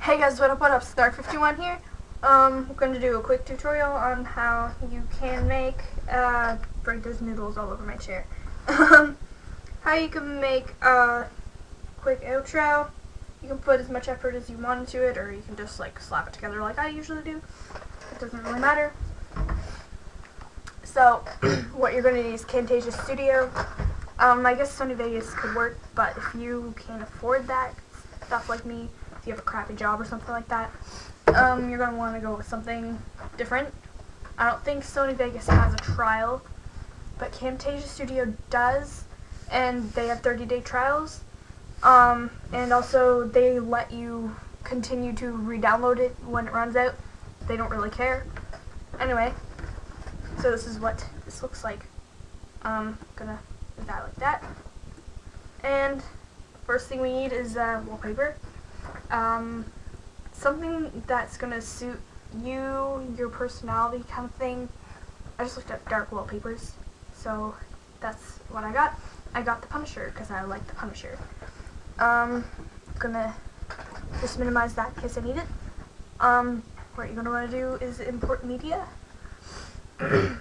Hey guys, what up, what up, Star51 here. Um, I'm going to do a quick tutorial on how you can make, uh, break those noodles all over my chair. Um, how you can make a quick outro. You can put as much effort as you want into it, or you can just, like, slap it together like I usually do. It doesn't really matter. So, what you're going to need is Camtasia Studio. Um, I guess Sony Vegas could work, but if you can't afford that, stuff like me, you have a crappy job or something like that, um, you're going to want to go with something different. I don't think Sony Vegas has a trial, but Camtasia Studio does, and they have 30-day trials. Um, and also, they let you continue to re-download it when it runs out. They don't really care. Anyway, so this is what this looks like. Um, gonna do that like that. And first thing we need is uh, wallpaper. Um, something that's gonna suit you, your personality kind of thing. I just looked up dark wallpapers, so that's what I got. I got the Punisher because I like the Punisher. Um, gonna just minimize that in case I need it. Um, what you're gonna want to do is import media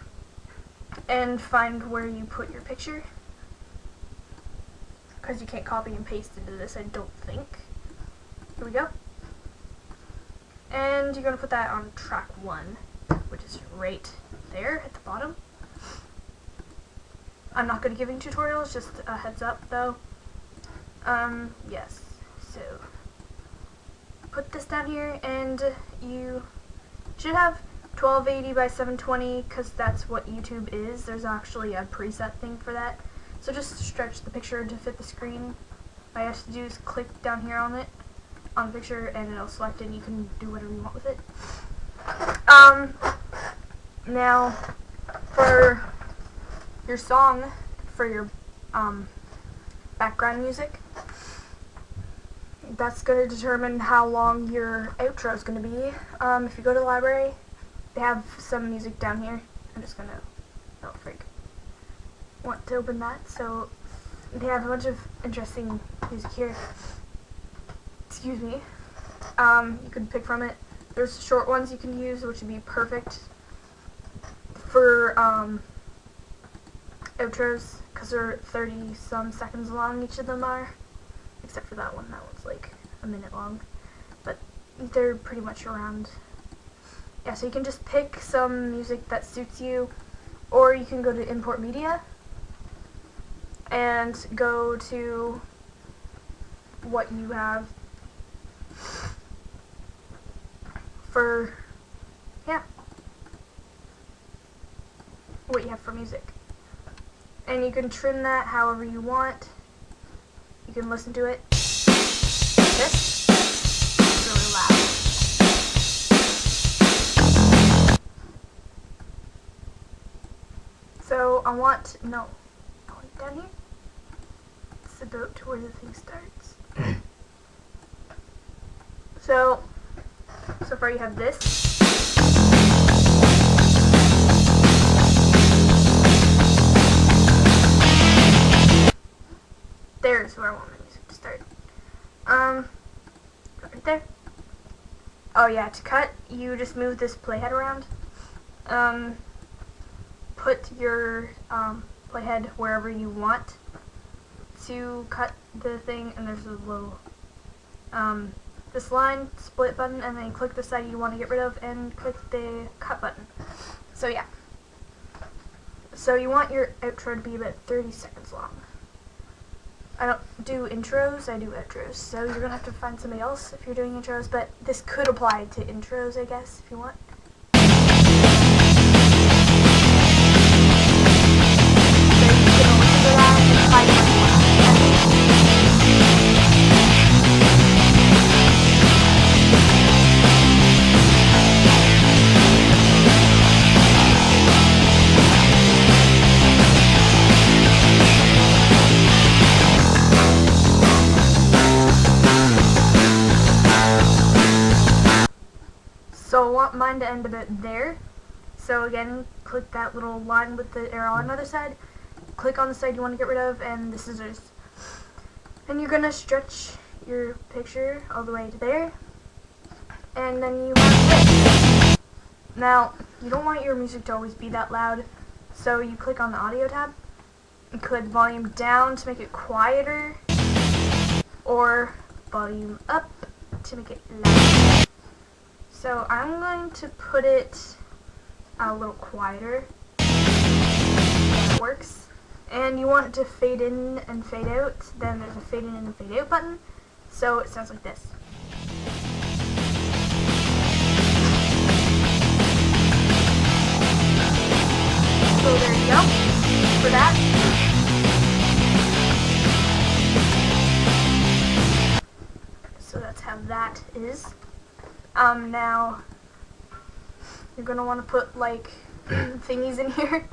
and find where you put your picture because you can't copy and paste into this, I don't think. Here we go. And you're going to put that on track 1, which is right there at the bottom. I'm not going to give you tutorials, just a heads up though. Um, yes, so put this down here and you should have 1280 by 720 because that's what YouTube is. There's actually a preset thing for that. So just stretch the picture to fit the screen. All you have to do is click down here on it, on the picture, and it'll select and you can do whatever you want with it. Um, now, for your song, for your um, background music, that's going to determine how long your outro is going to be. Um, if you go to the library, they have some music down here. I'm just going to, oh freak, want to open that. So they have a bunch of interesting music here. Excuse me. Um, you can pick from it. There's short ones you can use, which would be perfect for um, outros, because they're 30 some seconds long, each of them are except for that one. That one's like a minute long, but they're pretty much around. Yeah, so you can just pick some music that suits you, or you can go to import media and go to what you have for, yeah, what you have for music. And you can trim that however you want. You can listen to it. This is really loud. So I want no, oh, want down here. It's about to where the thing starts. so so far you have this. There's where I want my music to start. Um, right there. Oh yeah, to cut, you just move this playhead around. Um, put your um, playhead wherever you want to cut the thing, and there's a little, um, this line split button, and then click the side you want to get rid of, and click the cut button. So yeah. So you want your outro to be about 30 seconds long. I don't do intros, I do outros. So you're going to have to find somebody else if you're doing intros, but this could apply to intros, I guess, if you want. So again, click that little line with the arrow on the other side. Click on the side you want to get rid of, and the scissors. And you're going to stretch your picture all the way to there. and then you this. Now, you don't want your music to always be that loud, so you click on the audio tab, click volume down to make it quieter, or volume up to make it louder. So I'm going to put it a little quieter. That works. And you want it to fade in and fade out, then there's a fade in and fade out button. So it sounds like this. So there you go for that. So that's how that is. Um, now you're gonna want to put like thingies in here.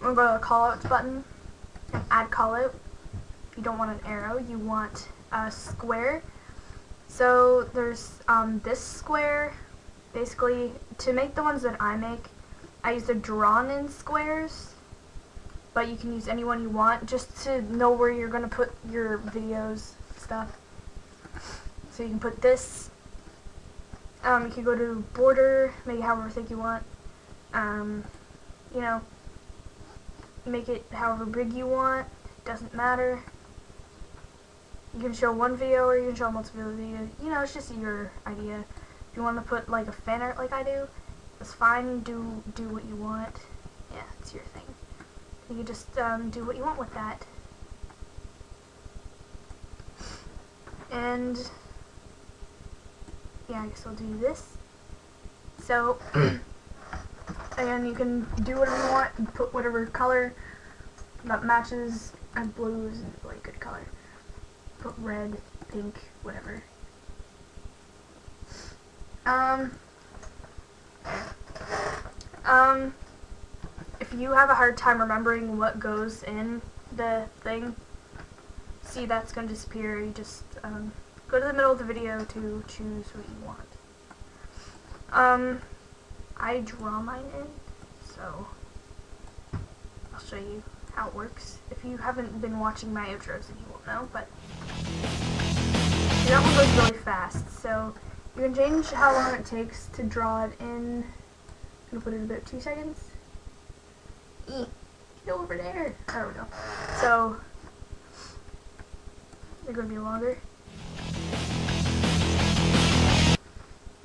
We're going to callouts button and add callout. You don't want an arrow, you want a square. So there's um, this square. Basically, to make the ones that I make, I use the drawn in squares, but you can use any one you want just to know where you're going to put your videos stuff. So you can put this, um, you can go to border, make it however thick you want, um, you know, make it however big you want, doesn't matter. You can show one video or you can show multiple videos, you know, it's just your idea. If you want to put like a fan art like I do, it's fine. Do do what you want. Yeah, it's your thing. You can just um, do what you want with that. And yeah, I guess I'll do this. So, and you can do whatever you want put whatever color that matches. And blue is a really good color. Put red, pink, whatever. Um, um, if you have a hard time remembering what goes in the thing, see that's going to disappear. You just um, go to the middle of the video to choose what you want. Um, I draw mine in, so I'll show you how it works. If you haven't been watching my outros, then you won't know, but that one goes really fast, so you can change how long it takes to draw it in. I'm gonna put it in about two seconds. Eat. Get over there. There we go. So they're gonna be longer.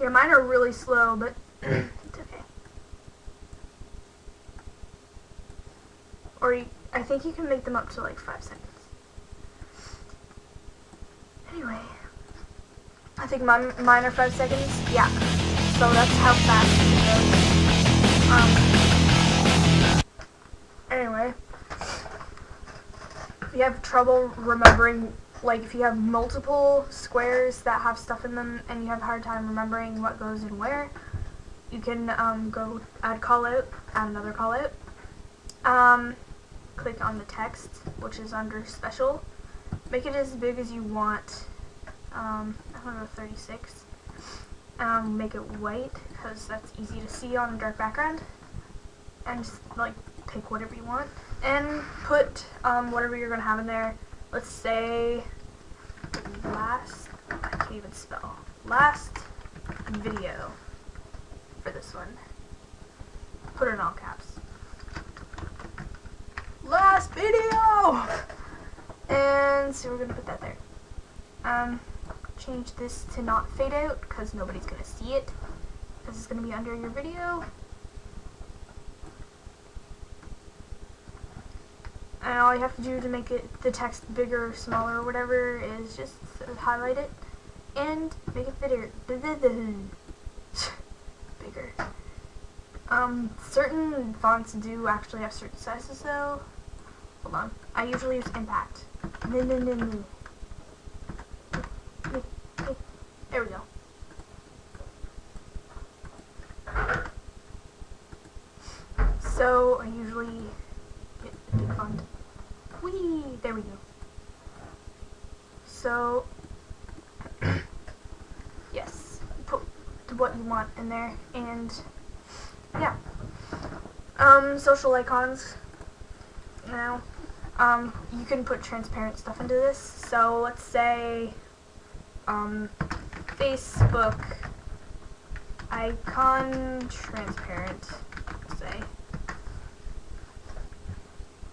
Yeah, mine are really slow, but it's okay. Or you, I think you can make them up to like five seconds. Anyway. I think mine, mine are five seconds. Yeah. So that's how fast it goes. Um, anyway. If you have trouble remembering, like if you have multiple squares that have stuff in them and you have a hard time remembering what goes in where, you can um, go add callout, add another callout. Um, click on the text, which is under special. Make it as big as you want um, I'm gonna go 36. Um, make it white because that's easy to see on a dark background. And just like pick whatever you want and put um, whatever you're gonna have in there. Let's say last. I can't even spell. Last video for this one. Put it in all caps. Last video! And so we're gonna put that there. Um, change this to not fade out because nobody's to see it it's going to be under your video. And all you have to do to make it the text bigger or smaller or whatever is just highlight it and make it bigger. bigger. Um, certain fonts do actually have certain sizes though. Hold on. I usually use impact. No, no, no, no. There we go. So I usually get a big font. Whee! There we go. So yes, put what you want in there, and yeah. Um, social icons. Now, um, you can put transparent stuff into this. So let's say, um, Facebook icon transparent, say.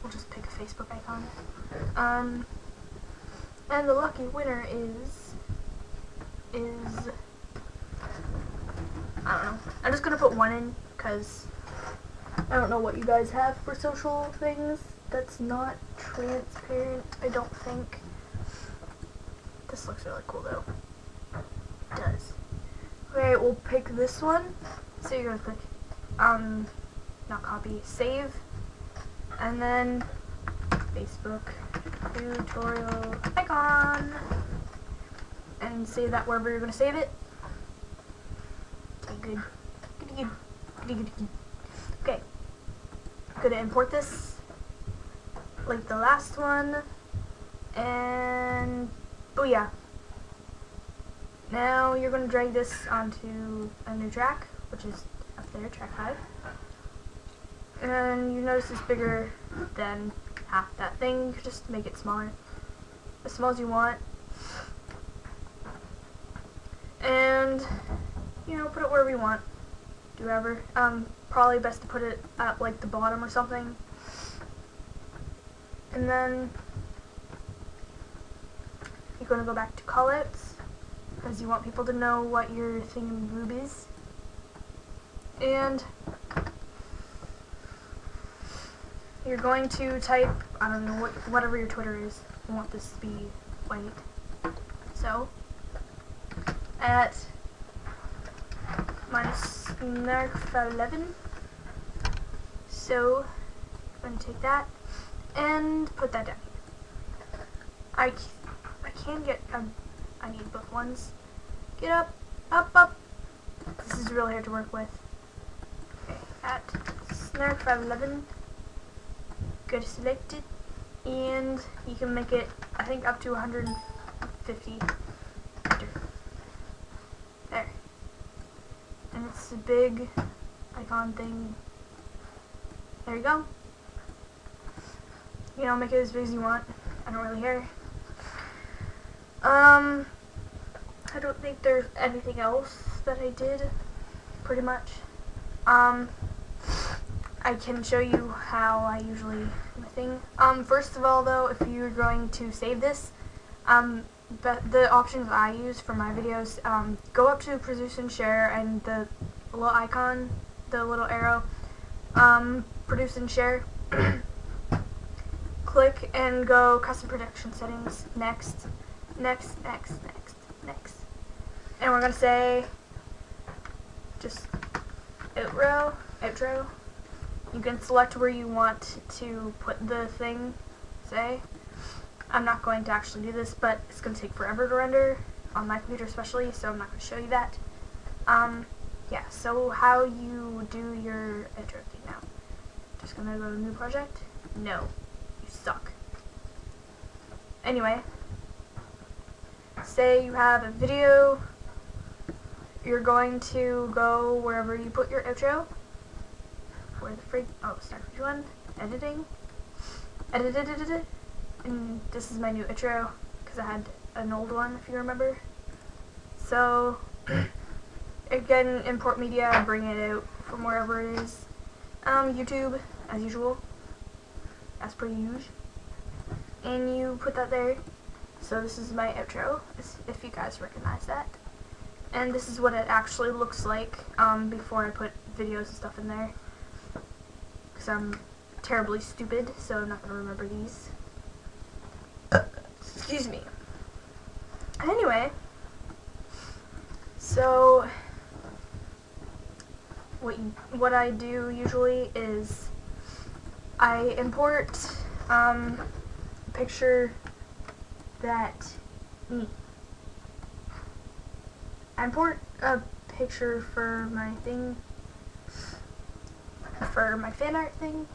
We'll just pick a Facebook icon. Um, and the lucky winner is, is, I don't know. I'm just gonna put one in, because I don't know what you guys have for social things that's not transparent, I don't think. This looks really cool though. It does. Okay, we'll pick this one. So you're gonna click, um, not copy, save, and then Facebook tutorial icon, and save that wherever you're gonna save it. Good. Good, good, good, good. Okay, gonna import this like the last one, and oh booyah. Now you're to drag this onto a new track, which is up there, track 5. And you notice it's bigger than half that thing, just make it smaller. As small as you want. And, you know, put it where we want. Do whatever. Um, probably best to put it at, like, the bottom or something. And then, you're going to go back to callouts because you want people to know what your group is. And you're going to type, I don't know, what, whatever your Twitter is. You want this to be white. So, at minus nerf 11. So, I'm to take that and put that down. I, I can get, um, I need both ones. Get up, up, up. This is really hard to work with. Okay, at snark 511, go to select it, and you can make it, I think, up to 150. There. And it's a big icon thing. There you go. You know, make it as big as you want. I don't really care. Um, I don't think there's anything else that I did, pretty much. Um, I can show you how I usually do my thing. Um, first of all, though, if you're going to save this, um, but the options I use for my videos, um, go up to produce and share, and the little icon, the little arrow, um, produce and share. Click and go custom production settings, next, next, next, next, next. And we're going to say just outro, outro. You can select where you want to put the thing, say. I'm not going to actually do this, but it's going to take forever to render, on my computer especially, so I'm not going to show you that. Um, yeah, so how you do your thing now. Just to go to new project? No. You suck. Anyway, say you have a video, you're going to go wherever you put your outro. Where the freak? Oh, start which one? Editing. Edit, edit, edit, And this is my new outro because I had an old one, if you remember. So, again, import media bring it out from wherever it is. Um, YouTube, as usual, as per usual. And you put that there. So this is my outro, if you guys recognize that. And this is what it actually looks like um, before I put videos and stuff in there. Because I'm terribly stupid, so I'm not going to remember these. Excuse me. Anyway, so what you, what I do usually is I import um, a picture that. I import a picture for my thing, for my fan art thing,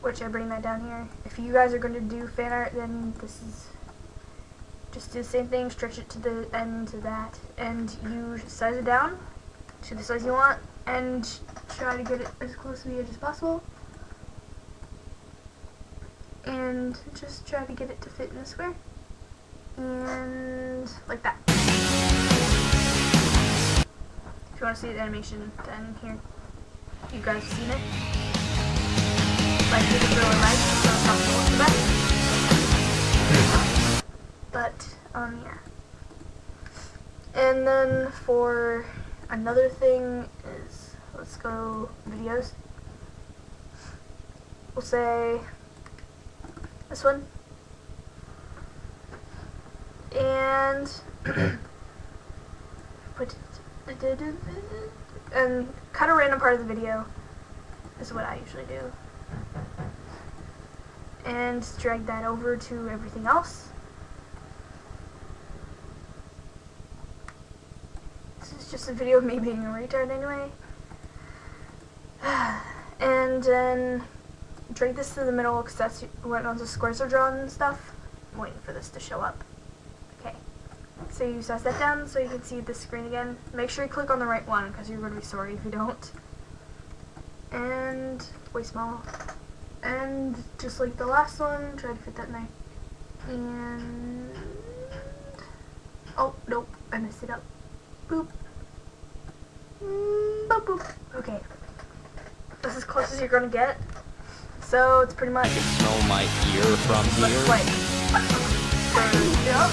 which I bring that down here. If you guys are going to do fan art, then this is just do the same thing, stretch it to the end to that, and you size it down to the size you want, and try to get it as close to the edge as possible. And just try to get it to fit in the square and like that. If you want to see the animation, then here, you guys have seen it. Like, is really nice, so it's not the best. But, um, yeah. And then for another thing is, let's go videos. We'll say this one. And put and cut a random part of the video is what I usually do. And drag that over to everything else. This is just a video of me being a retard anyway. and then drag this to the middle because that's what all the squares are drawn and stuff. I'm waiting for this to show up. Okay. So you size that down so you can see the screen again. Make sure you click on the right one because you're going to be sorry if you don't. And way small. And just like the last one, try to fit that in there. And oh nope, I messed it up. Boop. Mm, boop boop. Okay. That's as close as you're gonna get. So it's pretty much. can smell my ear from Let's here. play. Yep.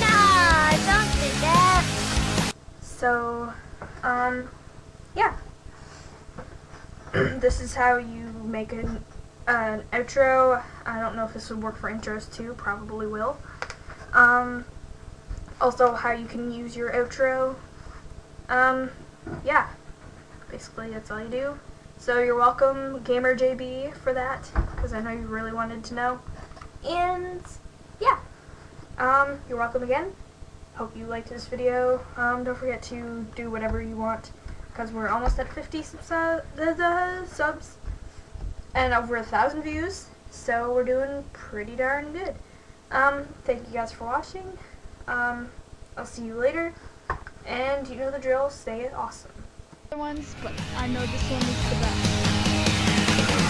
No, don't do that. So, um, yeah. this is how you make an, an outro. I don't know if this would work for intros too. Probably will. Um, also, how you can use your outro. Um, yeah. Basically, that's all you do. So you're welcome, Gamer JB, for that, because I know you really wanted to know. And yeah, um, you're welcome again. Hope you liked this video. Um, don't forget to do whatever you want, because we're almost at 50 subs, uh, subs and over a thousand views. So we're doing pretty darn good. Um, thank you guys for watching. Um, I'll see you later. And you know the drill, stay awesome. Other ones, but I know this one is the best.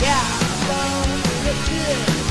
Yeah, so get to it.